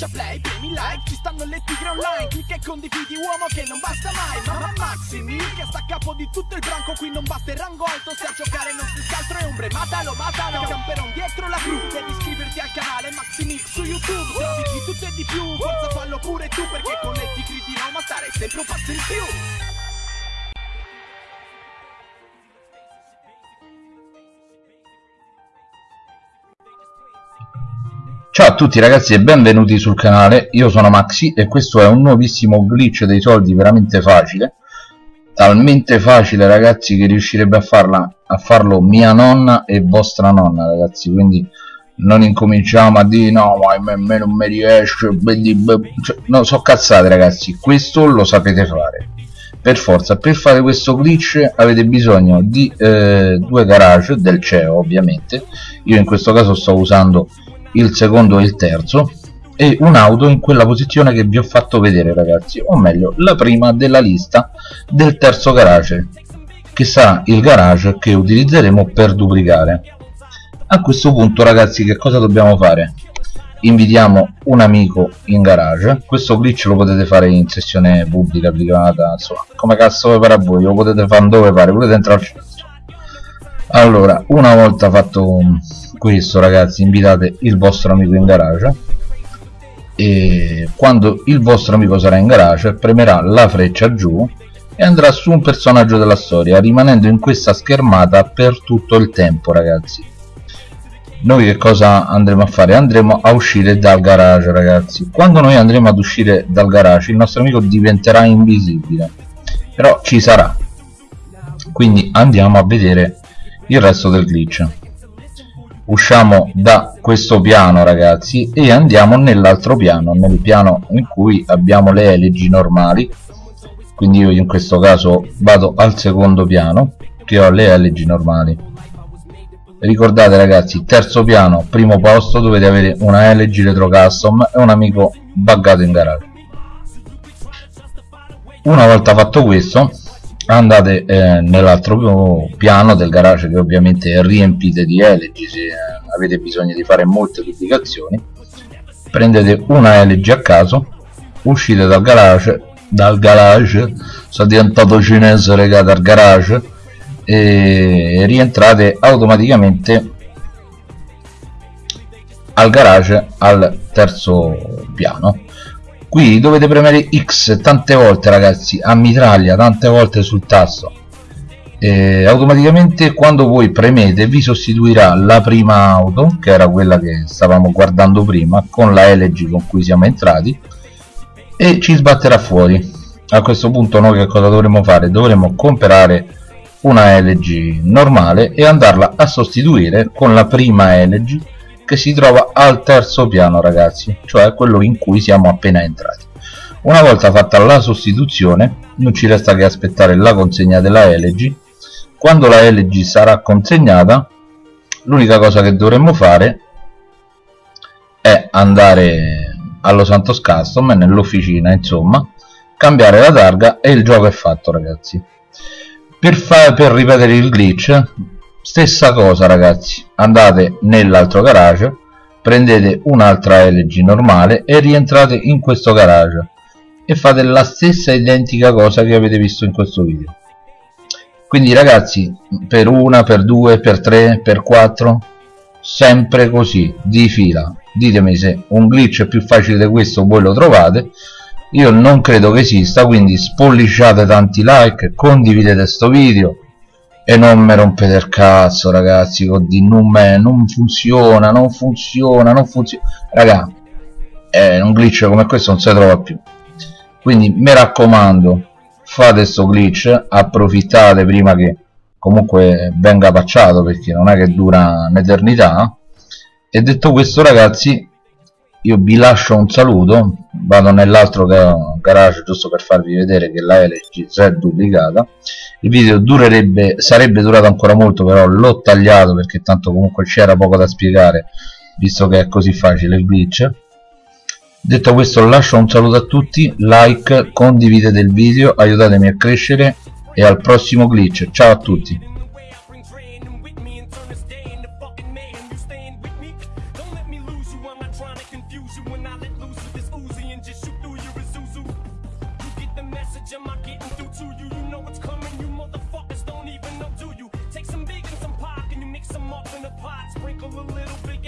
schiaccia play, premi like Ci stanno le tigre online Clicca e condividi uomo che non basta mai Ma Maximi che sta a capo di tutto il branco Qui non batte il rango alto Se a giocare non si scaltro è ombre Matalo, matalo Camperon dietro la cru Devi iscriverti al canale Maximix su YouTube Trovi di tutto e di più Forza fallo pure tu Perché con le tigri di Roma stare sempre un passo in più Ciao a tutti ragazzi e benvenuti sul canale, io sono Maxi e questo è un nuovissimo glitch dei soldi veramente facile. Talmente facile ragazzi che riuscirebbe a, farla, a farlo mia nonna e vostra nonna ragazzi. Quindi non incominciamo a dire no ma a me non mi riesce cioè, no so cazzate ragazzi. Questo lo sapete fare. Per forza per fare questo glitch avete bisogno di eh, due garage del CEO ovviamente. Io in questo caso sto usando il secondo e il terzo e un'auto in quella posizione che vi ho fatto vedere ragazzi o meglio la prima della lista del terzo garage che sarà il garage che utilizzeremo per duplicare. A questo punto ragazzi che cosa dobbiamo fare? Invitiamo un amico in garage. Questo glitch lo potete fare in sessione pubblica privata insomma come cazzo vi pare a voi lo potete fare dove pare al centro allora una volta fatto questo ragazzi invitate il vostro amico in garage. E quando il vostro amico sarà in garage premerà la freccia giù e andrà su un personaggio della storia rimanendo in questa schermata per tutto il tempo ragazzi. Noi che cosa andremo a fare? andremo a uscire dal garage ragazzi. Quando noi andremo ad uscire dal garage il nostro amico diventerà invisibile però ci sarà. Quindi andiamo a vedere il resto del glitch. Usciamo da questo piano ragazzi e andiamo nell'altro piano nel piano in cui abbiamo le elegi normali. Quindi io in questo caso vado al secondo piano che ho le elegi normali. Ricordate ragazzi terzo piano primo posto dovete avere una LG retro custom e un amico buggato in garage. Una volta fatto questo andate eh, nell'altro piano del garage che ovviamente riempite di LG se eh, avete bisogno di fare molte duplicazioni prendete una LG a caso uscite dal garage dal garage sono diventato cinese regà dal garage e rientrate automaticamente al garage al terzo piano qui dovete premere X tante volte ragazzi a mitraglia tante volte sul tasto e automaticamente quando voi premete vi sostituirà la prima auto che era quella che stavamo guardando prima con la LG con cui siamo entrati e ci sbatterà fuori a questo punto noi che cosa dovremo fare? dovremo comprare una LG normale e andarla a sostituire con la prima LG che si trova al terzo piano ragazzi cioè quello in cui siamo appena entrati. Una volta fatta la sostituzione non ci resta che aspettare la consegna della LG quando la LG sarà consegnata l'unica cosa che dovremmo fare è andare allo Santos Custom nell'officina insomma cambiare la targa e il gioco è fatto ragazzi. Per, per ripetere il glitch stessa cosa ragazzi. Andate nell'altro garage prendete un'altra LG normale e rientrate in questo garage e fate la stessa identica cosa che avete visto in questo video. Quindi ragazzi per una, per due, per tre, per quattro sempre così di fila. Ditemi se un glitch più facile di questo voi lo trovate. Io non credo che esista quindi spolliciate tanti like condividete questo video e non mi rompete il cazzo ragazzi con non, non funziona non funziona non funziona. Raga eh, un glitch come questo non si trova più. Quindi mi raccomando fate sto glitch approfittate prima che comunque venga pacciato perché non è che dura un'eternità. E detto questo ragazzi io vi lascio un saluto vado nell'altro garage giusto per farvi vedere che la LG si è duplicata. Il video durerebbe sarebbe durato ancora molto però l'ho tagliato perché tanto comunque c'era poco da spiegare visto che è così facile il glitch. Detto questo lascio un saluto a tutti like condividete il video aiutatemi a crescere e al prossimo glitch. Ciao a tutti sprinkle a little bit